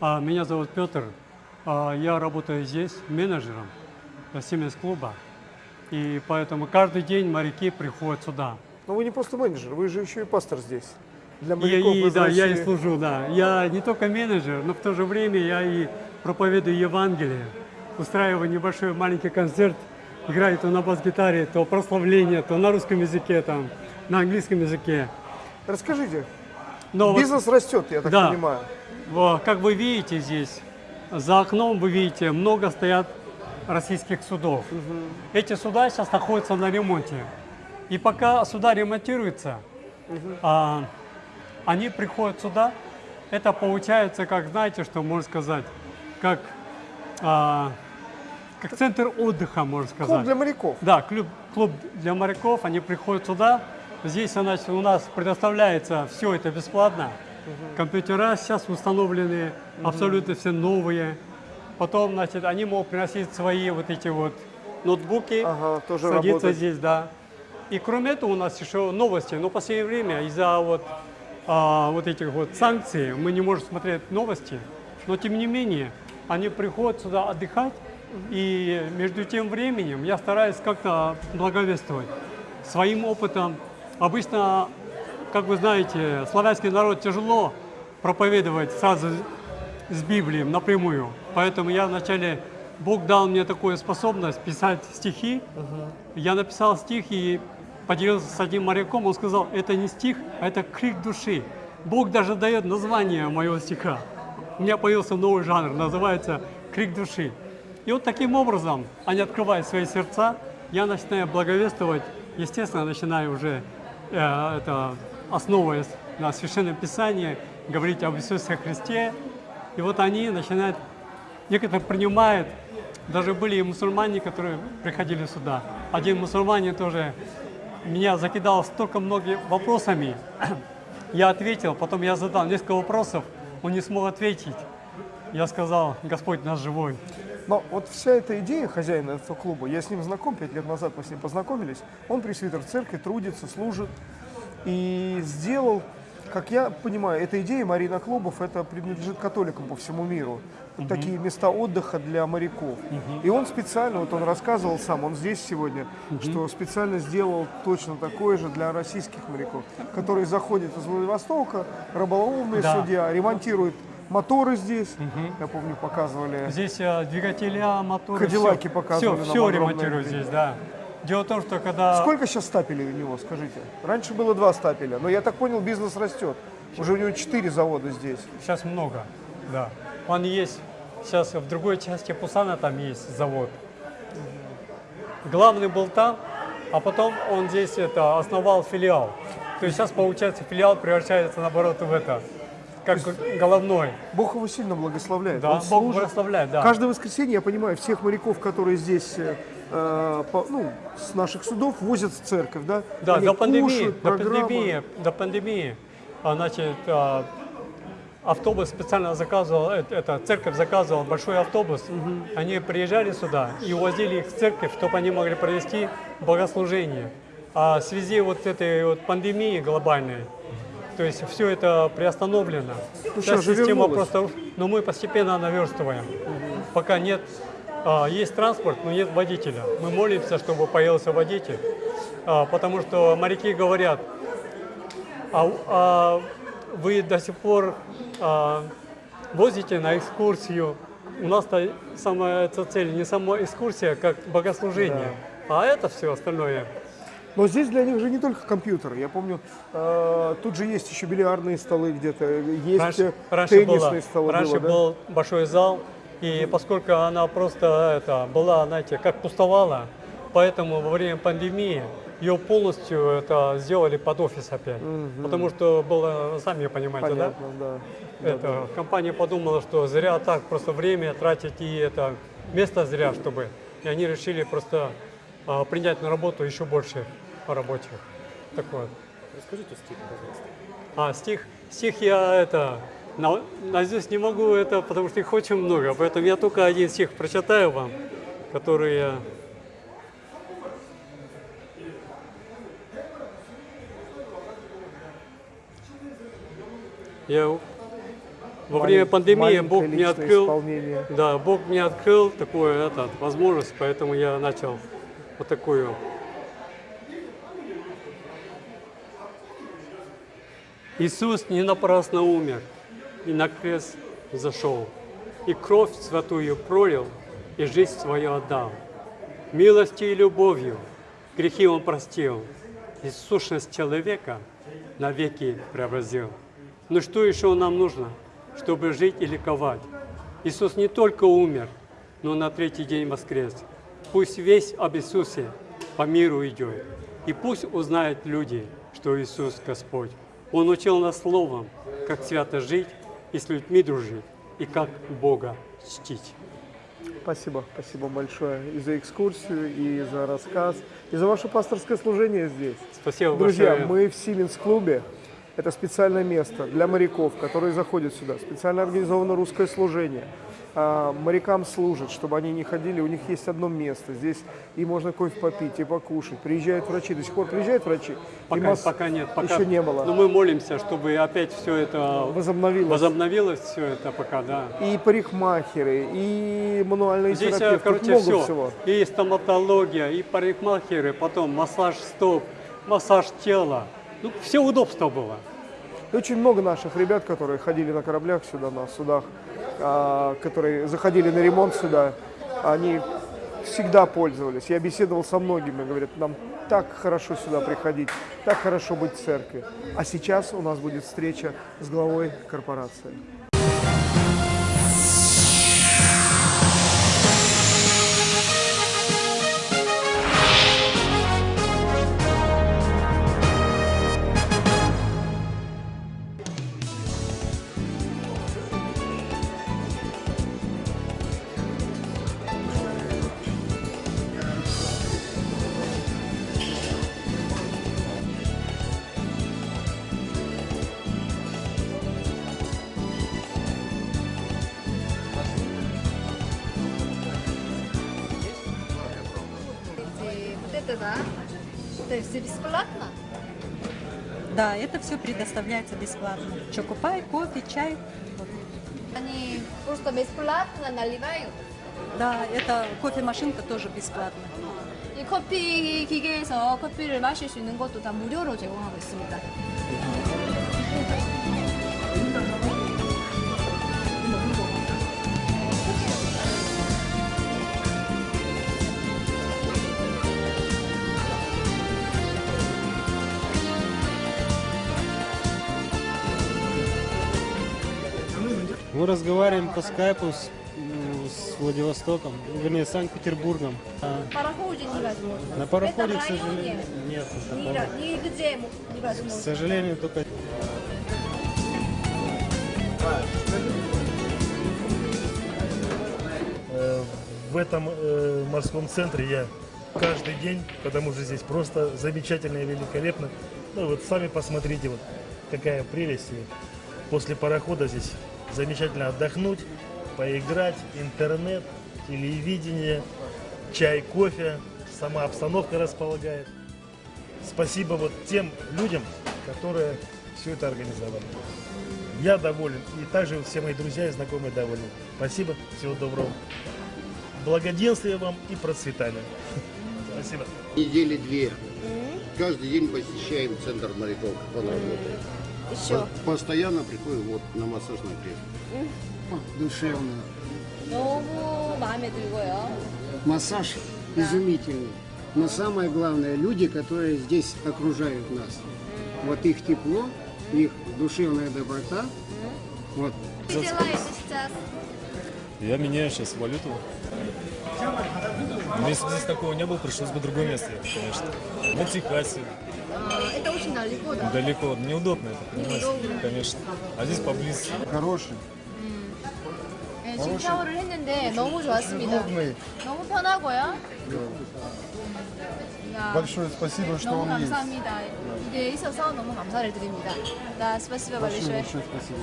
А, Меня зовут Петр. А, Я работаю здесь менеджером Сименс-клуба. И поэтому каждый день моряки приходят сюда. Но вы не просто менеджер, вы же еще и пастор здесь. Для И, моряков и, из да, я и России. служу, да. Я не только менеджер, но в то же время я и проповедую Евангелие. Устраиваю небольшой маленький концерт, играю то на бас-гитаре, то прославление, то на русском языке, там, на английском языке. Расскажите, Но вот- бизнес растет, я так Да. понимаю. Как вы видите здесь, за окном вы видите, много стоят российских судов. Эти суда сейчас находятся на ремонте. И пока суда ремонтируются, а, они приходят сюда. Это получается, как знаете, что можно сказать, как, а, как центр отдыха, можно сказать. Клуб для моряков. Да, клуб, клуб для моряков, они приходят сюда. Здесь значит, у нас предоставляется все это бесплатно. Компьютера сейчас установлены, абсолютно все новые. Потом, значит, они могут приносить свои вот эти вот ноутбуки, Ага, тоже садиться работает. здесь, да. И кроме этого у нас еще новости. Но в последнее время из-за вот, а, вот этих вот санкций мы не можем смотреть новости. Но тем не менее, они приходят сюда отдыхать. И между тем временем я стараюсь как-то благовествовать своим опытом. Обычно, как вы знаете, славянский народ тяжело проповедовать сразу с Библией напрямую. Поэтому я вначале, Бог дал мне такую способность писать стихи. Я написал стих и поделился с одним моряком. Он сказал, это не стих, а это крик души. Бог даже дает название моего стиха. У меня появился новый жанр, называется «Крик души». И вот таким образом они открывают свои сердца, я начинаю благовествовать, естественно, начинаю уже, э, это, основываясь на Священном Писании, говорить об Иисусе Христе. И вот они начинают, некоторые принимают, даже были и мусульмане, которые приходили сюда. Один мусульманин тоже меня закидал столько многими вопросами. Я ответил, потом я задал несколько вопросов, он не смог ответить. Я сказал, Господь наш живой. Но вот вся эта идея хозяина этого клуба, я с ним знаком, пять лет назад мы с ним познакомились, он пресвитер церкви, трудится, служит и сделал, как я понимаю, эта идея Марина клубов, это принадлежит католикам по всему миру. Вот Такие места отдыха для моряков. И он специально, вот он рассказывал сам, он здесь сегодня, что специально сделал точно такое же для российских моряков, которые заходят из Владивостока, рыболовные Да. судья, ремонтируют моторы здесь, я помню, показывали. Здесь э, двигателя, моторы, Кадиллаки все, показывали все, все ремонтируют здесь, да. Дело в том, что когда... Сколько сейчас стапелей у него, скажите? Раньше было два стапеля, но я так понял, бизнес растет. Уже у него четыре завода здесь. Сейчас много, да. Он есть, сейчас в другой части Пусана там есть завод. Главный был там, а потом он здесь это, основал филиал. То есть сейчас, получается, филиал превращается, наоборот, в это, как головной. Бог его сильно благословляет. Да, Он Бог служит. благословляет, да. Каждое воскресенье, я понимаю, всех моряков, которые здесь э, по- ну, с наших судов возят в церковь, да? Да, Они до пандемии, кушают, до пандемии, до пандемии, а, значит, а, автобус специально заказывал, э, это церковь заказывала большой автобус, они приезжали сюда и увозили их в церковь, чтобы они могли провести богослужение. А в связи вот с этой вот пандемией глобальной, то есть все это приостановлено. Ну, же система просто, но мы постепенно наверстываем. Пока нет, есть транспорт, но нет водителя. Мы молимся, чтобы появился водитель, а, потому что моряки говорят, а, а вы до сих пор а, возите на экскурсию. У нас-то самая эта цель не сама экскурсия, как богослужение, а это все остальное. Но здесь для них же не только компьютеры. Я помню, э, тут же есть еще бильярдные столы где-то, есть Раньше, э, раньше, теннисные было, столы. раньше было, да? был большой зал, и поскольку она просто это, была, знаете, как пустовала, поэтому во время пандемии ее полностью это сделали под офис опять. Потому что было, сами понимаете, да? Понятно, да. Это, компания подумала, что зря так просто время тратить и это место зря, чтобы. И они решили просто а, принять на работу еще больше рабочих. Так вот. Расскажите стих, пожалуйста. А, стих, стих я это, на, наизусть не могу это, потому что их очень много, поэтому я только один стих прочитаю вам, который я... Я Во время пандемии Бог мне открыл, да, Бог мне открыл такую этот, возможность, поэтому я начал вот такую. Иисус не напрасно умер и на крест зашел, и кровь святую пролил, и жизнь свою отдал. Милостью и любовью грехи Он простил, и сущность человека навеки преобразил. Ну что еще нам нужно, чтобы жить и ликовать? Иисус не только умер, но на третий день воскрес. Пусть весь об Иисусе по миру идет, и пусть узнают люди, что Иисус Господь. Он учил нас словом, как свято жить и с людьми дружить, и как Бога чтить. Спасибо, спасибо большое и за экскурсию, и за рассказ, и за ваше пасторское служение здесь. Спасибо Друзья, большое. мы в Сименс-клубе. Это специальное место для моряков, которые заходят сюда. Специально организовано русское служение. А, морякам служат, чтобы они не ходили. У них есть одно место. Здесь и можно кофе попить, и покушать. Приезжают врачи. До сих пор приезжают врачи? Пока, масс- пока нет. Пока, Еще не было. Но мы молимся, чтобы опять все это Возобновилось. возобновилось, все это пока, да. И парикмахеры, и мануальные Здесь, э, терапевты. короче, много все. всего. И стоматология, и парикмахеры, потом массаж стоп, массаж тела. Ну, все удобство было. И очень много наших ребят, которые ходили на кораблях сюда, на судах, которые заходили на ремонт сюда, они всегда пользовались. Я беседовал со многими, говорят, нам так хорошо сюда приходить, так хорошо быть в церкви. А сейчас у нас будет встреча с главой корпорации. да. Это все бесплатно? Да, это все предоставляется бесплатно. Чокопай, кофе, чай. Вот. Они просто бесплатно наливают. Да, это кофемашинка тоже бесплатно. 이 커피 기계에서 커피를 마실 수 있는 것도 다 무료로 제공하고 있습니다. Мы разговариваем по скайпу с, м, с Владивостоком, вернее, Санкт-Петербургом. А пароходе невозможно. на пароходе, к сожалению, нет. ни-. Нигде К невозможно. сожалению, только В этом э, морском центре я каждый день, потому что здесь просто замечательно и великолепно. Ну вот сами посмотрите, вот какая прелесть. И после парохода здесь замечательно отдохнуть, поиграть, интернет, телевидение, чай, кофе, сама обстановка располагает. Спасибо вот тем людям, которые все это организовали. Я доволен, и также все мои друзья и знакомые довольны. Спасибо, всего доброго. Благоденствия вам и процветания. Спасибо. недели две. Каждый день посещаем центр моряков, он работает Еще. По- Постоянно приходим вот на массажное кресло. душевно. 너무 마음에 들고요. Массаж изумительный. Но самое главное, люди, которые здесь окружают нас. Вот их тепло, их душевная доброта. Вот Что делаете сейчас? Я меняю сейчас валюту. Но если бы здесь такого не было, пришлось бы в другое место ехать, конечно. На Техасе, А, Это очень далеко, да? далеко, неудобно это, понимаете? Неудобно. Конечно. А здесь поблизости. хороший. 네, 지금 샤워를 했는데 너무 좋았습니다. 너무 편하고요. 야, Большое спасибо, что 너무 он есть. 감사합니다. 이게 있어서 너무 감사를 드립니다. Да, спасибо большое. спасибо.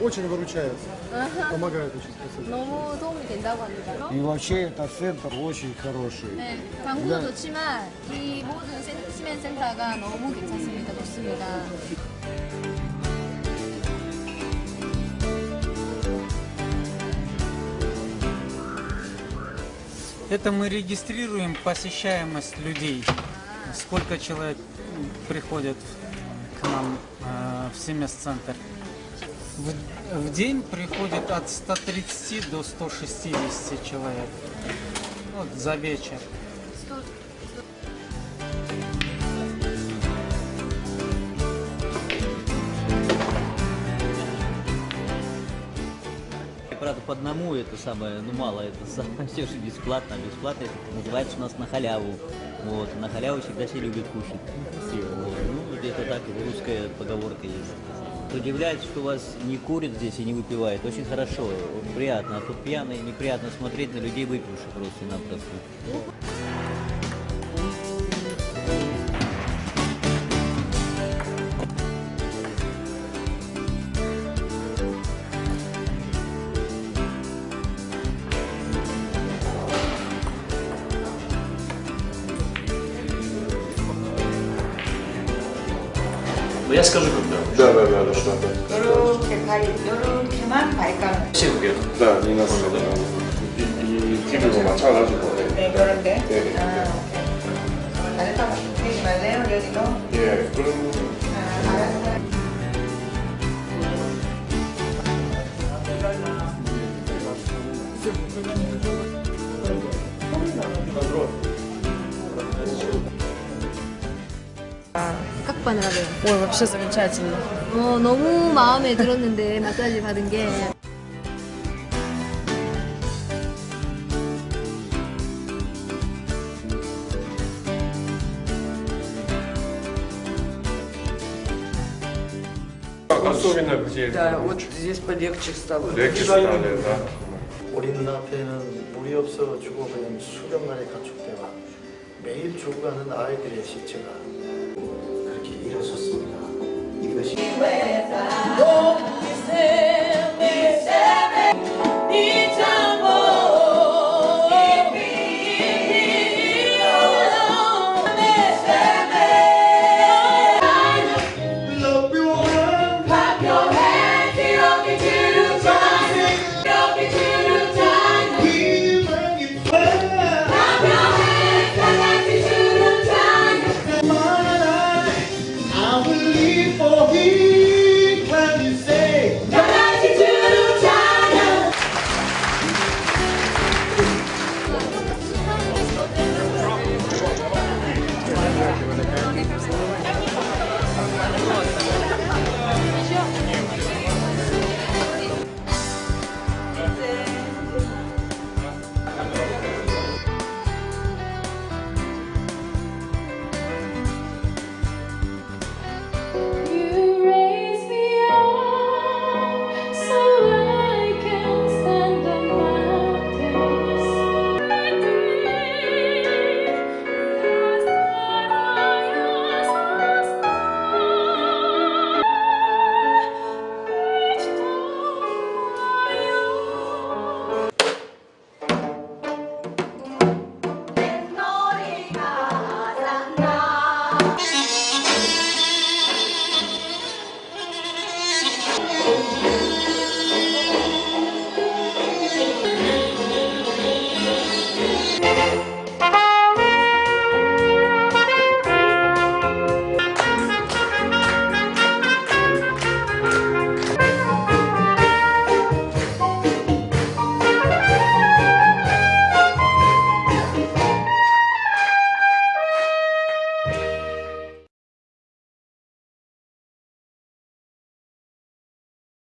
очень выручаются, ага. помогают очень спасибо. И вообще это центр очень хороший. да. Это мы регистрируем посещаемость людей. Сколько человек приходят к нам э, в Семес-центр. В, в день приходит от 130 до 160 человек. Вот за вечер. Правда, по одному это самое, ну мало, это самое все же бесплатно. Бесплатно это называется у нас на халяву. Вот, на халяву всегда все любят кушать. Вот, ну, где-то так русская поговорка есть. Удивляет, что вас не курят здесь и не выпивают. Очень хорошо, приятно. А тут пьяные, неприятно смотреть на людей выпивших просто-напросто. 뭐 야스카주 그렇더라고요. 네네네. 네, 네, 네, 요렇게 발, 요렇게만 발감을. 시국이요? 네, 미나스거든요. 이, 이 TV로 맞춰가지고. 네, 네 그런데. 네. 네, 네. 아, 오케이. 잘했다고. 되지 네, 말래요, 여기도? 예, 그런. Как понравилось? Ой, вообще замечательно. 어, 너무 마음에 들었는데 마사지 받은 게 особенно где Да, вот здесь полегче стало. легче стали, да. 우리는 앞에는 물이 없어가지고 그냥 수렵만에 가축대가 매일 죽어가는 아이들의 시체가 되었었습니다. 이것이